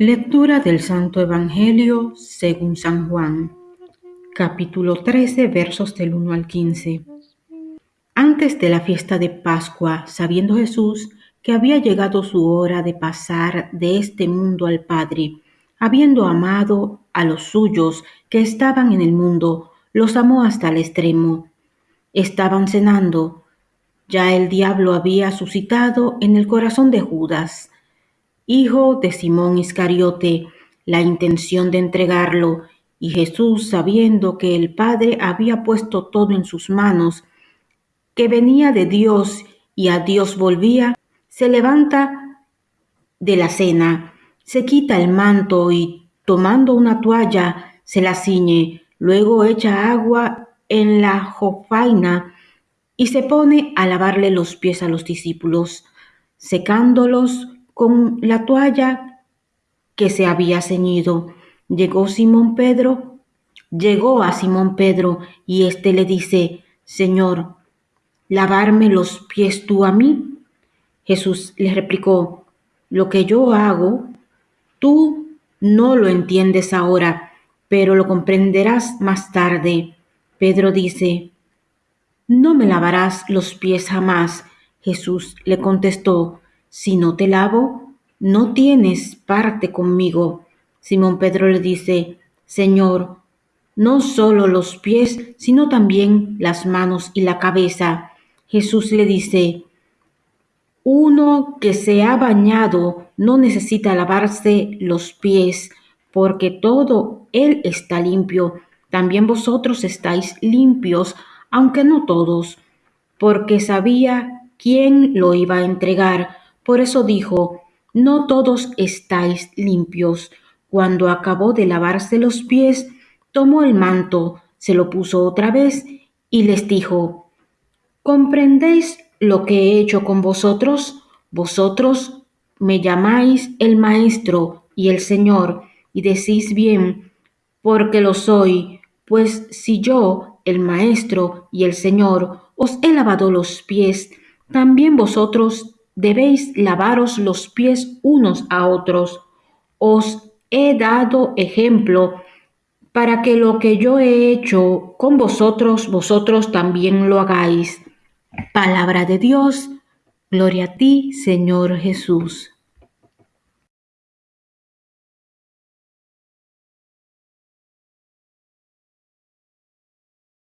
Lectura del Santo Evangelio según San Juan, capítulo 13, versos del 1 al 15. Antes de la fiesta de Pascua, sabiendo Jesús que había llegado su hora de pasar de este mundo al Padre, habiendo amado a los suyos que estaban en el mundo, los amó hasta el extremo. Estaban cenando. Ya el diablo había suscitado en el corazón de Judas, hijo de Simón Iscariote, la intención de entregarlo, y Jesús, sabiendo que el Padre había puesto todo en sus manos, que venía de Dios y a Dios volvía, se levanta de la cena, se quita el manto y, tomando una toalla, se la ciñe, luego echa agua en la jofaina y se pone a lavarle los pies a los discípulos, secándolos con la toalla que se había ceñido. Llegó Simón Pedro, llegó a Simón Pedro y éste le dice, Señor, ¿lavarme los pies tú a mí? Jesús le replicó, lo que yo hago, tú no lo entiendes ahora, pero lo comprenderás más tarde. Pedro dice, no me lavarás los pies jamás. Jesús le contestó, si no te lavo, no tienes parte conmigo. Simón Pedro le dice, Señor, no solo los pies, sino también las manos y la cabeza. Jesús le dice, uno que se ha bañado no necesita lavarse los pies, porque todo él está limpio. También vosotros estáis limpios, aunque no todos, porque sabía quién lo iba a entregar. Por eso dijo, no todos estáis limpios. Cuando acabó de lavarse los pies, tomó el manto, se lo puso otra vez y les dijo, ¿comprendéis lo que he hecho con vosotros? Vosotros me llamáis el Maestro y el Señor, y decís bien, porque lo soy, pues si yo, el Maestro y el Señor, os he lavado los pies, también vosotros debéis lavaros los pies unos a otros. Os he dado ejemplo para que lo que yo he hecho con vosotros, vosotros también lo hagáis. Palabra de Dios, gloria a ti, Señor Jesús.